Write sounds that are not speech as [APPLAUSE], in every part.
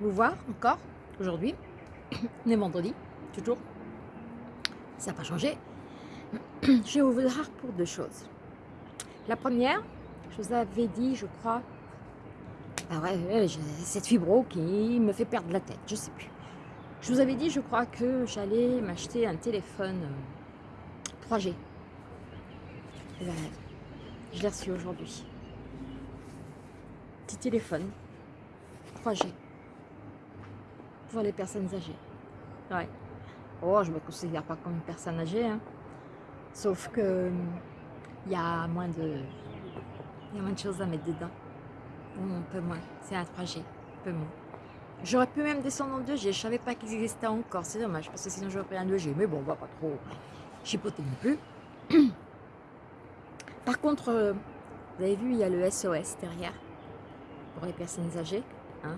vous voir encore aujourd'hui, [COUGHS] on est vendredi, toujours, ça n'a pas changé. [COUGHS] Je vais vous voir pour deux choses. La première, je vous avais dit, je crois, ah ouais, cette fibro qui me fait perdre la tête, je sais plus. Je vous avais dit, je crois que j'allais m'acheter un téléphone 3G. Euh, ben, je l'ai reçu aujourd'hui petit téléphone 3G pour les personnes âgées. Ouais. Oh, je me considère pas comme une personne âgée, hein. sauf que il y a moins de il y a moins de choses à mettre dedans. un peu moins. C'est un 3G, un peu moins. J'aurais pu même descendre en 2G, je savais pas qu'il existait encore, c'est dommage, parce que sinon j'aurais pris un 2G, mais bon, on va pas trop chipoter non plus. [CLEARS THROAT] Par contre, euh, vous avez vu, il y a le SOS derrière pour les personnes âgées. Hein.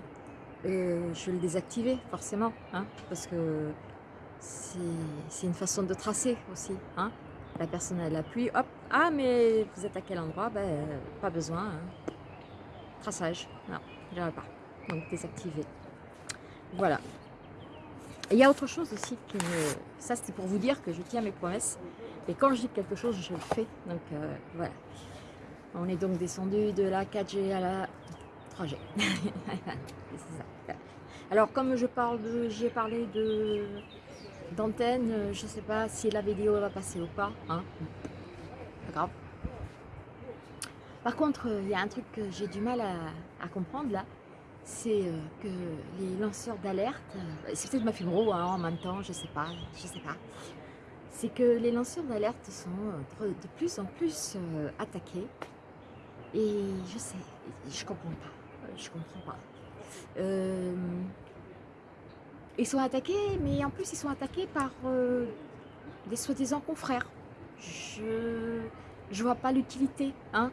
Je vais le désactiver forcément, hein, parce que c'est une façon de tracer aussi. Hein. La personne elle appuie, hop, ah mais vous êtes à quel endroit? Ben, Pas besoin. Hein. Traçage, non, je pas. Donc désactiver. Voilà. il y a autre chose aussi que ça c'était pour vous dire que je tiens mes promesses. Et quand je dis quelque chose, je le fais. Donc euh, voilà. On est donc descendu de la 4G à la [LAUGHS] Alors comme je parle j'ai parlé de d'antenne, je ne sais pas si la vidéo va passer ou pas. Hein. Pas. Par contre, il y a un truc que j'ai du mal à, comprendre là, c'est euh, que les lanceurs d'alerte, euh, c'est peut-être ma fibro hein, en même temps, je sais pas, je sais pas. C'est que les lanceurs d'alerte sont euh, de plus en plus attaqués et je sais, je comprends pas je comprends pas. Euh, ils sont attaqués, mais en plus ils sont attaqués par euh, des soi-disant confrères. Je je vois pas l'utilité, hein,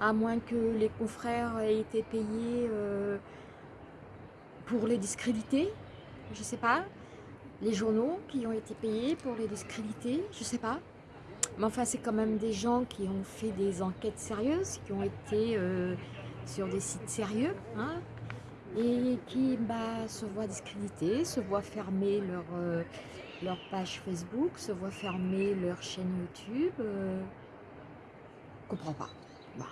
à moins que les confrères aient été payés euh, pour les discréditer, je sais pas. Les journaux qui ont été payés pour les discréditer, je sais pas. Mais enfin, c'est quand même des gens qui ont fait des enquêtes sérieuses, qui ont été sur des sites sérieux hein, et qui bah, se voient discrédités, se voient fermer leur, euh, leur page Facebook, se voient fermer leur chaîne YouTube. Euh, comprends pas. Bah,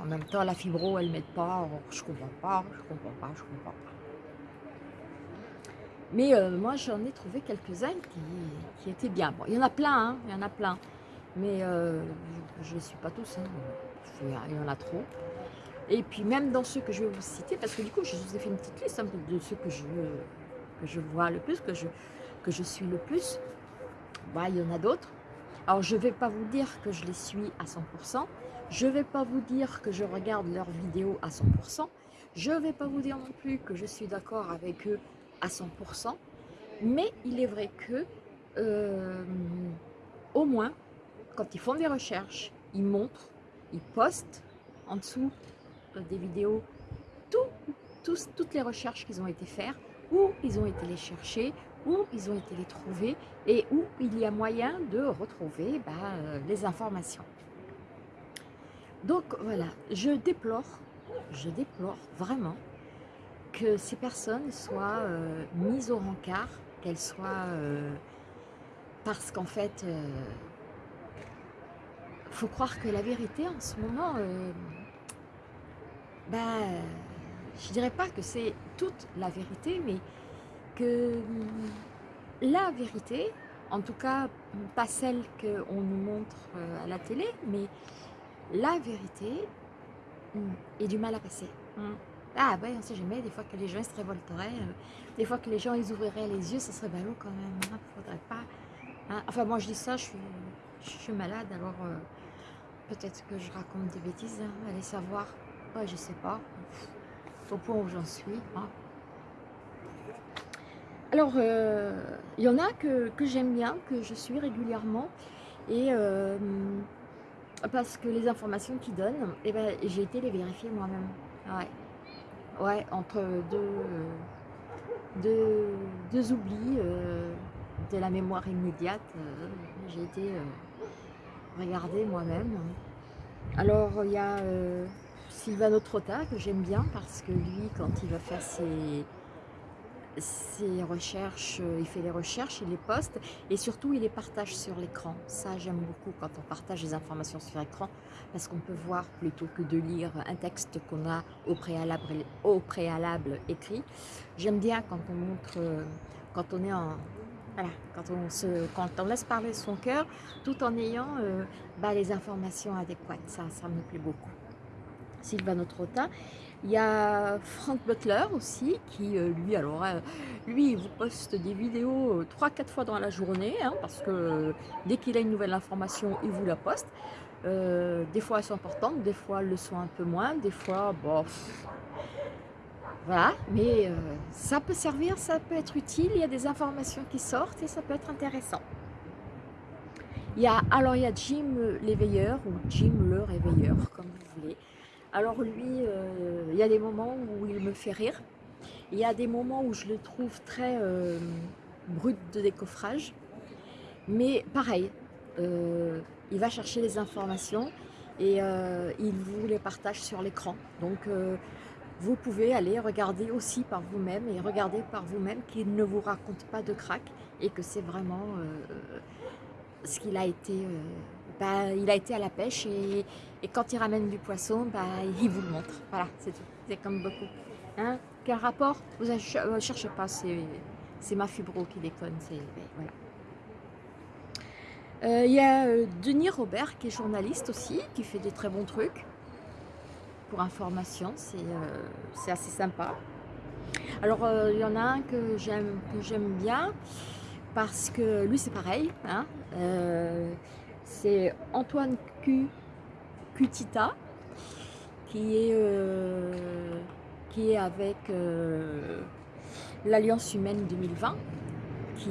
en même temps, la fibro, elle m'aide pas. je comprends pas, je comprends pas, je comprends pas. Mais euh, moi, j'en ai trouvé quelques-uns qui, étaient bien. Bon, il y en a plein, hein, il y en a plein. Mais je ne les suis pas tous. Hein. Il y en a trop. Et puis même dans ceux que je vais vous citer, parce que du coup, je vous ai fait une petite liste hein, de ceux que je, vois le plus, que je, que je suis le plus. Bah, il y en a d'autres. Alors, je ne vais pas vous dire que je les suis à 100%. Je ne vais pas vous dire que je regarde leurs vidéos à 100%. Je ne vais pas vous dire non plus que je suis d'accord avec eux à 100%. Mais il est vrai que, euh, au moins, quand ils font des recherches, ils montrent, ils postent en dessous des vidéos, toutes les recherches qu'ils ont été faire, où ils ont été les chercher, où ils ont été les trouver et où il y a moyen de retrouver bah, euh, les informations. Donc voilà, je déplore, je déplore vraiment que ces personnes soient euh, mises au rencard, qu'elles soient... Euh, parce qu'en fait, il faut croire que la vérité en ce moment ben, je dirais pas que c'est toute la vérité, mais que la vérité, en tout cas pas celle qu'on nous montre euh, à la télé, mais la vérité est du mal à passer. Hein. Ah ouais, on sait jamais, des fois que les gens se révolteraient, euh, des fois que les gens ils ouvriraient les yeux, ça serait ballot quand même, hein, faudrait pas. Hein. Enfin moi je dis ça, je suis, je suis malade, alors euh, peut-être que je raconte des bêtises, allez savoir je sais pas. Au point où j'en suis. Hein. Alors, euh, il y en a que, j'aime bien, que je suis régulièrement. Et euh, parce que les informations qu'ils donnent, eh ben, j'ai été les vérifier moi-même. Ouais. ouais, entre deux, deux, oublis euh, de la mémoire immédiate, j'ai été regarder moi-même. Alors, il y a Sylvano Trotta, que j'aime bien, parce que lui, quand il va faire ses, recherches, euh, il fait les recherches, il les poste, et surtout, il les partage sur l'écran. Ça, j'aime beaucoup quand on partage les informations sur l'écran, parce qu'on peut voir, plutôt que de lire un texte qu'on a au préalable, écrit. J'aime bien quand on montre, euh, quand on est en voilà, quand on, se, laisse parler son cœur, tout en ayant euh, bah, les informations adéquates. Ça, ça me plaît beaucoup. Sylvano Trotta. Il y a Frank Butler aussi, qui euh, lui, alors, euh, lui, il vous poste des vidéos 3-4 fois dans la journée, hein, parce que dès qu'il a une nouvelle information, il vous la poste. des fois, elles sont importantes, des fois, elles le sont un peu moins, des fois, bon, voilà, mais euh, ça peut servir, ça peut être utile, il y a des informations qui sortent et ça peut être intéressant. Il y a, alors il y a Jim l'éveilleur ou Jim le réveilleur, comme vous voulez. Alors lui, euh, il y a des moments où il me fait rire. Il y a des moments où je le trouve très euh, brut de décoffrage. Mais pareil, il va chercher les informations et il vous les partage sur l'écran. Donc vous pouvez aller regarder aussi par vous-même et regarder par vous-même qu'il ne vous raconte pas de crack et que c'est vraiment euh, ce qu'il a été euh, bah, il a été à la pêche et, quand il ramène du poisson bah, il vous le montre. Voilà c'est tout. C'est comme beaucoup. Hein? Quel rapport? Vous ne euh, cherchez pas c'est ma fibro qui déconne ben, voilà. Il y a Denis Robert qui est journaliste aussi qui fait des très bons trucs. Information, euh, c'est assez sympa. Alors, euh, il y en a un que j'aime bien, parce que lui, c'est pareil. Hein, euh, c'est Antoine Q, Cutita, qui est, qui est avec l'Alliance Humaine 2020, qui,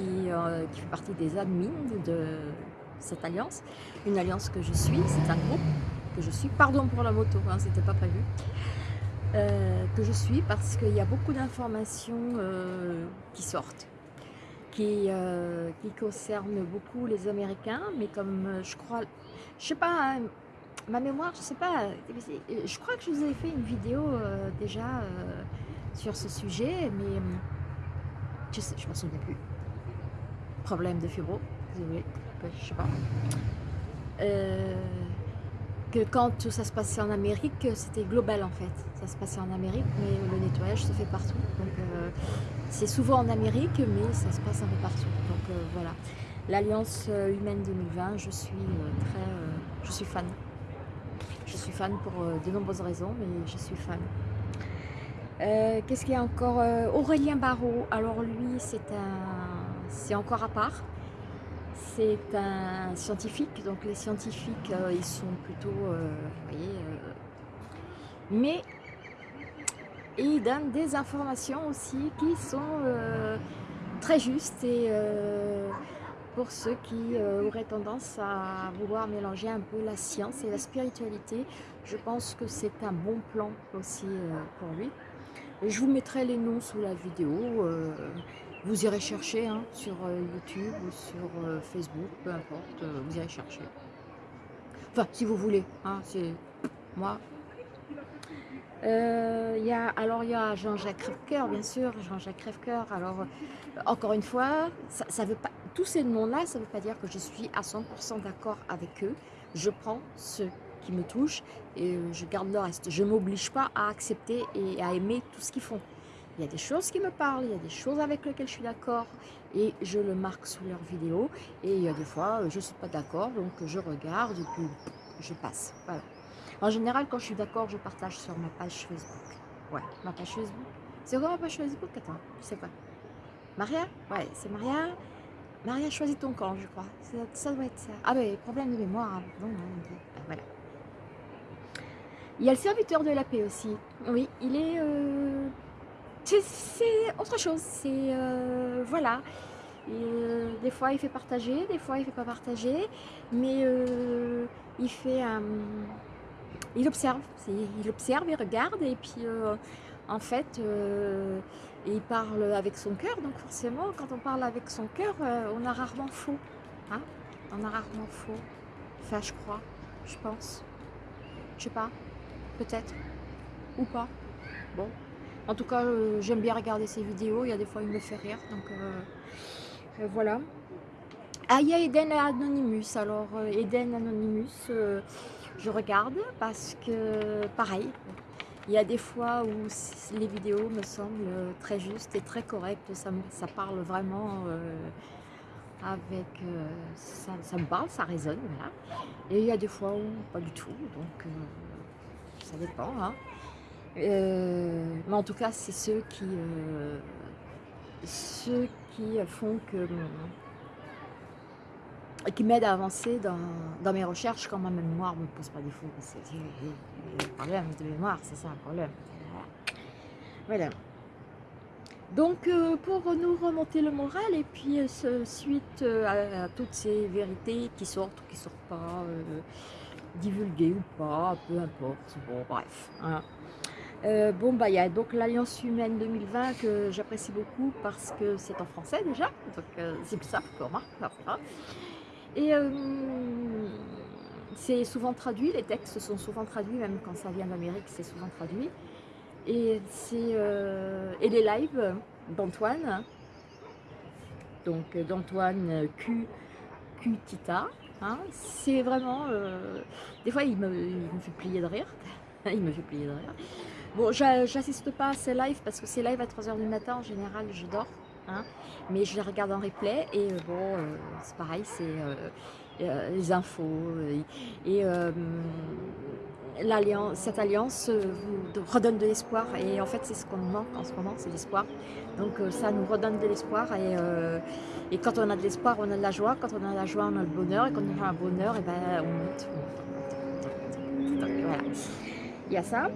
qui fait partie des admins de cette alliance. Une alliance que je suis, c'est un groupe que je suis, pardon pour la moto, hein, c'était pas prévu, euh, que je suis parce qu'il y a beaucoup d'informations euh, qui sortent, qui, euh, qui concernent beaucoup les Américains, mais comme je crois, je sais pas, hein, ma mémoire, je sais pas, je crois que je vous ai fait une vidéo déjà sur ce sujet, mais je sais, je m'en souviens plus. Problème de fibro, désolé, je sais pas que quand ça se passait en Amérique, c'était global en fait. Ça se passait en Amérique, mais le nettoyage se fait partout. Euh, c'est souvent en Amérique, mais ça se passe un peu partout. Donc euh, voilà. L'Alliance euh, Humaine 2020, je suis très... je suis fan. Je suis fan pour de nombreuses raisons, mais je suis fan. Qu'est-ce qu'il y a encore Aurélien Barrault, alors lui c'est un... c'est encore à part c'est un scientifique, donc les scientifiques, euh, ils sont plutôt, euh, euh, mais ils donnent des informations aussi qui sont très justes et pour ceux qui auraient tendance à vouloir mélanger un peu la science et la spiritualité, je pense que c'est un bon plan aussi pour lui. je vous mettrai les noms sous la vidéo. Vous irez chercher hein, sur euh, YouTube ou sur euh, Facebook, peu importe, euh, vous irez chercher. Enfin, si vous voulez, hein, c'est moi. alors il y a Jean-Jacques Crèvecoeur, bien sûr, Jean-Jacques Crèvecoeur. Alors, encore une fois, ça, veut pas, tous ces noms-là, ça ne veut pas dire que je suis à 100% d'accord avec eux. Je prends ceux qui me touchent et je garde le reste. Je ne m'oblige pas à accepter et à aimer tout ce qu'ils font. Il y a des choses qui me parlent, il y a des choses avec lesquelles je suis d'accord et je le marque sous leur vidéo. Et il y a des fois, je ne suis pas d'accord, donc je regarde et puis je passe. Voilà. En général, quand je suis d'accord, je partage sur ma page Facebook. Ouais, ma page Facebook. C'est quoi ma page Facebook? Attends, sais quoi? Maria? Ouais, c'est Maria. Maria, choisis ton camp, je crois. Ça, doit être ça. Ah ben, problème de mémoire. Hein. Non, non, ah, voilà. Il y a le serviteur de la paix aussi. Oui, il est... Euh, c'est autre chose, c'est euh, voilà. Euh, des fois il fait partager, des fois il fait pas partager, mais euh, il fait, il observe, il observe, il regarde et puis en fait il parle avec son cœur, donc forcément quand on parle avec son cœur, on a rarement faux, hein. On a rarement faux, enfin je crois, je pense, je sais pas, peut-être, ou pas. Bon, en tout cas, euh, j'aime bien regarder ses vidéos, il y a des fois il me fait rire, donc euh, voilà. Ah, il y a Eden Anonymous, alors Eden Anonymous, je regarde parce que, pareil, il y a des fois où les vidéos me semblent très justes et très correctes, ça, parle vraiment avec... Euh, ça, me parle, ça résonne, voilà. Et il y a des fois où pas du tout, donc euh, ça dépend. Hein. Euh, mais en tout cas, c'est ceux qui... ceux qui font que qui m'aident à avancer dans, mes recherches quand ma mémoire ne me pose pas défaut. C'est le problème de mémoire, c'est ça le problème. Voilà. Donc, euh, pour nous remonter le moral, et puis euh, suite euh, à, toutes ces vérités qui sortent ou qui ne sortent pas, divulguées ou pas, peu importe, bon, bref. Hein. Bon, bah, il y a donc l'Alliance Humaine 2020 que j'apprécie beaucoup parce que c'est en français déjà, donc c'est plus simple pour moi. Et c'est souvent traduit, les textes sont souvent traduits, même quand ça vient d'Amérique, c'est souvent traduit. Et, euh, et les lives d'Antoine, donc d'Antoine Q, Q Tita, hein, c'est vraiment... Euh, des fois, il me, fait plier de rire. il me fait plier de rire. [LAUGHS] Bon, j'assiste pas à ces lives parce que ces lives à 3h du matin, en général, je dors. Hein, mais je les regarde en replay et euh, bon, c'est pareil, c'est les infos. et cette alliance euh, vous redonne de l'espoir et en fait c'est ce qu'on manque en ce moment, c'est l'espoir. Donc euh, ça nous redonne de l'espoir et, euh, et, quand on a de l'espoir on a de la joie, quand on a de la joie on a le bonheur et quand on a le bonheur et eh ben, on monte. voilà, il y a ça.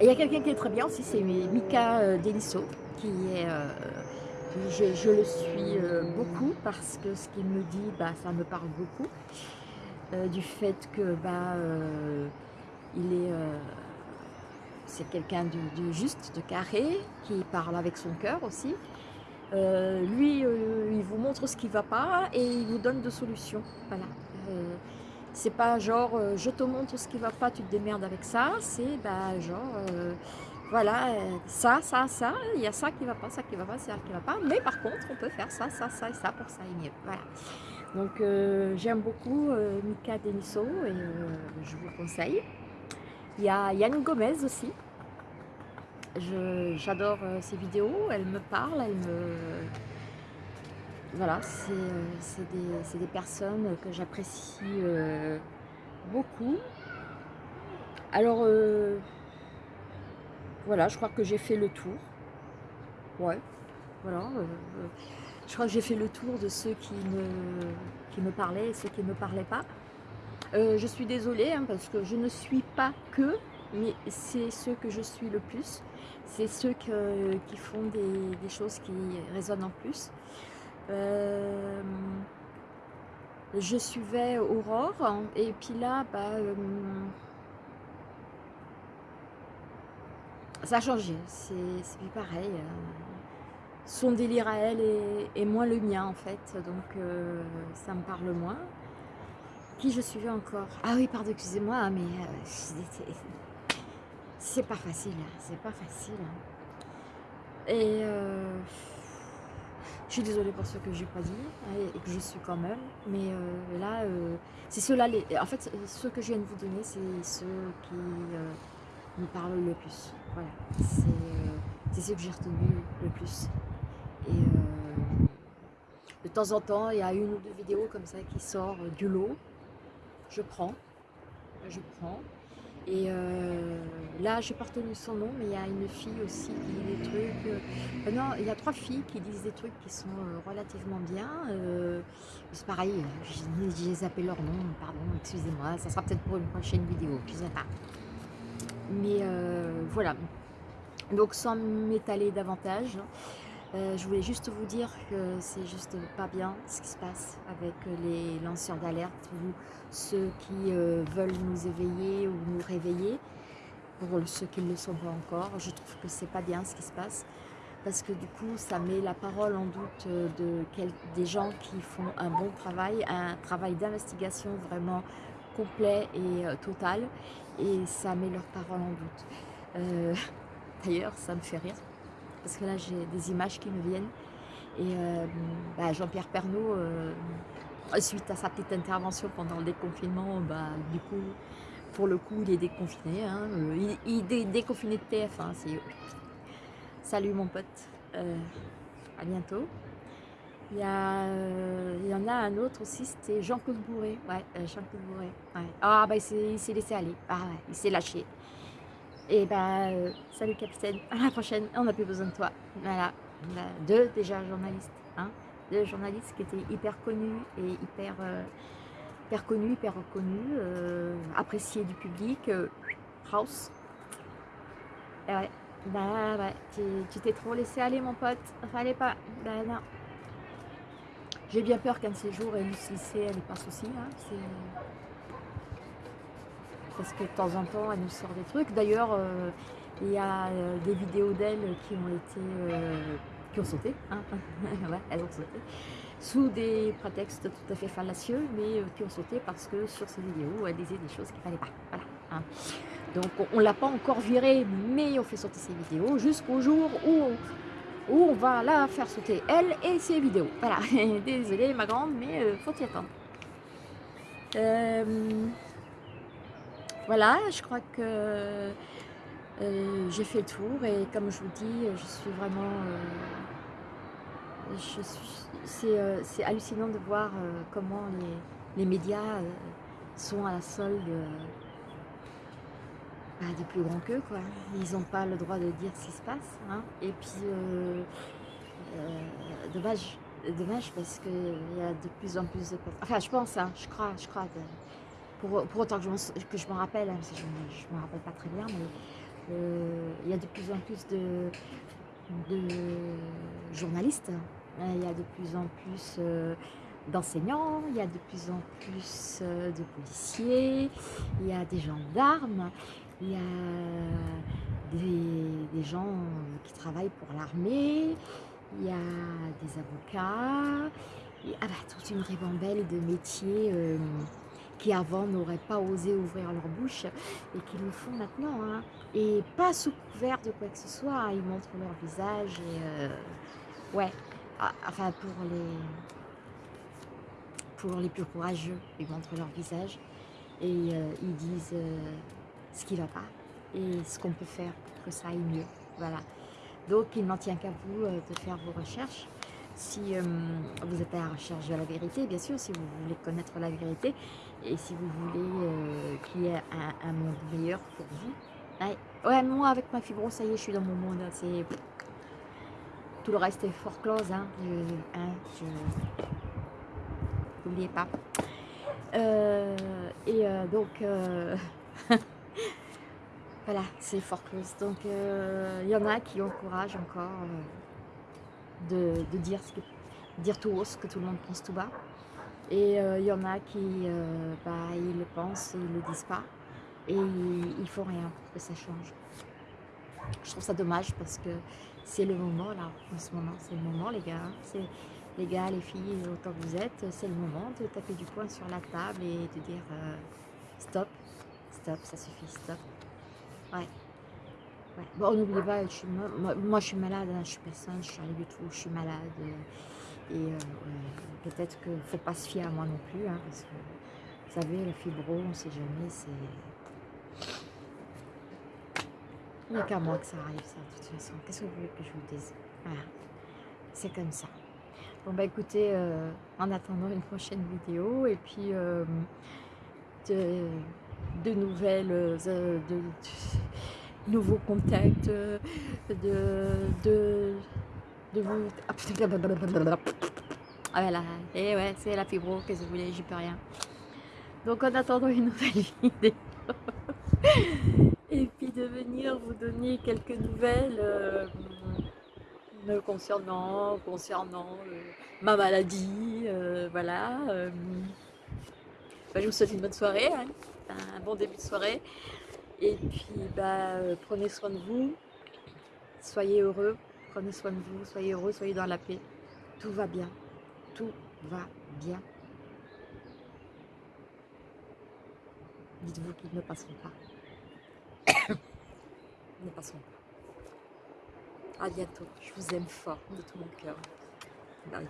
Et il y a quelqu'un qui est très bien aussi, c'est Mika Delisso qui est... Je, le suis beaucoup parce que ce qu'il me dit, bah, ça me parle beaucoup. Euh, du fait que bah, euh, il est, euh, c'est quelqu'un de, juste, de carré, qui parle avec son cœur aussi. lui, il vous montre ce qui ne va pas et il vous donne de solutions. Voilà. C'est pas genre je te montre ce qui va pas, tu te démerdes avec ça. C'est bah, genre voilà, ça, ça, ça, il y a ça qui va pas, ça qui va pas, ça qui va pas. Mais par contre, on peut faire ça, ça, ça et ça pour ça et mieux. Voilà. Donc euh, j'aime beaucoup euh, Mika Deniso et euh, je vous conseille. Il y a Yann Gomez aussi. J'adore ses vidéos, elle me parle, elle me... Voilà, c'est des, des, personnes que j'apprécie beaucoup. Alors, voilà, je crois que j'ai fait le tour. Ouais, voilà. Je crois que j'ai fait le tour de ceux qui me, parlaient et ceux qui ne me parlaient pas. Euh, je suis désolée hein, parce que je ne suis pas que, mais c'est ceux que je suis le plus. C'est ceux qui font des, choses qui résonnent en plus. Euh, je suivais Aurore et puis là, bah, euh, ça a changé. C'est pareil son délire à elle est, moins le mien en fait, donc euh, ça me parle moins. Qui je suivais encore? Ah oui, pardon, excusez-moi, mais euh, c'est pas facile, hein, c'est pas facile. Hein. Et euh, je suis désolée pour ce que j'ai pas dit hein, et que je suis quand même, mais là, c'est ceux-là, en fait, ceux que je viens de vous donner, c'est ceux qui me parlent le plus. Voilà, c'est ceux que j'ai retenu le plus. Et euh, de temps en temps, il y a une ou deux vidéos comme ça qui sort du lot. Je prends, je prends. Et euh, là, pas retenu son nom, mais il y a une fille aussi qui dit des trucs. Euh, non, il y a trois filles qui disent des trucs qui sont relativement bien. c'est pareil, j'ai zappé leur nom, pardon, excusez-moi. Ça sera peut-être pour une prochaine vidéo, je sais pas. Mais voilà. Donc sans m'étaler davantage, euh, je voulais juste vous dire que c'est juste pas bien ce qui se passe avec les lanceurs d'alerte ou ceux qui euh, veulent nous éveiller ou nous réveiller. Pour ceux qui ne le sont pas encore, je trouve que c'est pas bien ce qui se passe parce que du coup ça met la parole en doute de des gens qui font un bon travail, un travail d'investigation vraiment complet et total et ça met leurs paroles en doute. [LAUGHS] D'ailleurs, ça me fait rire parce que là j'ai des images qui me viennent et bah, Jean-Pierre Pernaud suite à sa petite intervention pendant le déconfinement, bah, du coup, pour le coup, il est déconfiné. Hein, euh, il, est déconfiné de TF1. Salut mon pote, euh, à bientôt. Il y, a, euh, il y en a un autre aussi, c'était Jean-Claude Bourré. Ouais, Jean-Claude. Ah, bah il s'est laissé aller. Ah, ouais, il s'est lâché. Et bah, salut capitaine, à la prochaine, on n'a plus besoin de toi. Voilà, deux déjà journalistes. Hein de journalistes qui étaient hyper connus et hyper, euh, hyper connus, hyper reconnus, euh, appréciés du public. House. Et ouais, bah ouais, tu t'es trop laissé aller mon pote, fallait pas, bah non. J'ai bien peur qu'un de ces jours, elle elle n'est pas souci, hein, parce que de temps en temps, elle nous sort des trucs. D'ailleurs, il y a des vidéos d'elle qui ont été qui ont sauté, hein. [LAUGHS] elles ont sauté, sous des prétextes tout à fait fallacieux, mais euh, qui ont sauté parce que sur ces vidéos, elles disaient des choses qu'il ne fallait pas. Voilà, hein. Donc on ne l'a pas encore virée, mais on fait sauter ces vidéos jusqu'au jour où, où on va la faire sauter, elle et ses vidéos. Voilà, [LAUGHS] désolée ma grande, mais euh, faut y attendre. Euh, voilà, je crois que euh, j'ai fait le tour et comme je vous dis, je suis vraiment... Euh, c'est hallucinant de voir euh, comment les, médias sont à la solde bah, des plus grands qu'eux. Ils n'ont pas le droit de dire ce qui se passe. Hein. Et puis, dommage, dommage parce qu'il y a de plus en plus de... Enfin, je pense, hein, je crois, je crois, pour, autant que je m'en rappelle, hein, je ne me rappelle pas très bien, mais euh, il y a de plus en plus de, journalistes, hein. il y a de plus en plus euh, d'enseignants, il y a de plus en plus euh, de policiers, il y a des gendarmes, il y a des, gens qui travaillent pour l'armée, il y a des avocats, ah bah, toute une ribambelle de métiers qui avant n'auraient pas osé ouvrir leur bouche et qui le font maintenant. Hein. Et pas sous couvert de quoi que ce soit, ils montrent leur visage euh, ouais, ah, enfin pour les pour les plus courageux, ils montrent leur visage et euh, ils disent euh, ce qui va pas et ce qu'on peut faire pour que ça aille mieux. Voilà. Donc il n'en tient qu'à vous de faire vos recherches si vous êtes à la recherche de la vérité, bien sûr, si vous voulez connaître la vérité, et si vous voulez euh, qu'il y ait un, monde meilleur pour vous. Ouais, moi avec ma fibro, ça y est, je suis dans mon monde. C'est Tout le reste est fort close. Hein. hein N'oubliez pas. Euh, et euh, donc, [LAUGHS] voilà, c'est fort close. Donc, il y en a qui ont courage encore de, dire, dire tout haut ce que tout le monde pense tout bas. Et il euh, y en a qui, euh, bah, ils le pensent, ils le disent pas. Et il ne faut rien pour que ça change. Je trouve ça dommage parce que c'est le moment là, en ce moment, c'est le moment les gars. Les gars, les filles, autant que vous êtes, c'est le moment de taper du poing sur la table et de dire euh, stop, stop, ça suffit, stop. Ouais. Bon, n'oubliez pas, moi, je suis malade, hein, je suis personne, je suis rien du tout, je suis malade. Et euh, peut-être qu'il ne faut pas se fier à moi non plus, hein, parce que vous savez, la fibro, on ne sait jamais, c'est... Il n'y a qu'à moi que ça arrive, ça, de toute façon. Qu'est-ce que vous voulez que je vous dise? Voilà, c'est comme ça. Bon, bah écoutez, euh, en attendant une prochaine vidéo, et puis euh, de, de, nouvelles, de, nouveaux contacts, de, de de vous... Ah voilà, et ouais, c'est la fibro, qu'est-ce que vous voulez, j'y peux rien. Donc en attendant une nouvelle [LAUGHS] vidéo, et puis de venir vous donner quelques nouvelles euh, concernant, concernant euh, ma maladie, euh, voilà. Bah, je vous souhaite une bonne soirée, hein, un bon début de soirée. Et puis, bah, prenez soin de vous, soyez heureux, Prenez soin de vous, soyez heureux, soyez dans la paix. Tout va bien. Tout va bien. dites-vous qu'ils ne passeront pas. Ils [COUGHS] ne passeront pas. À bientôt. Je vous aime fort de tout mon cœur. Bye.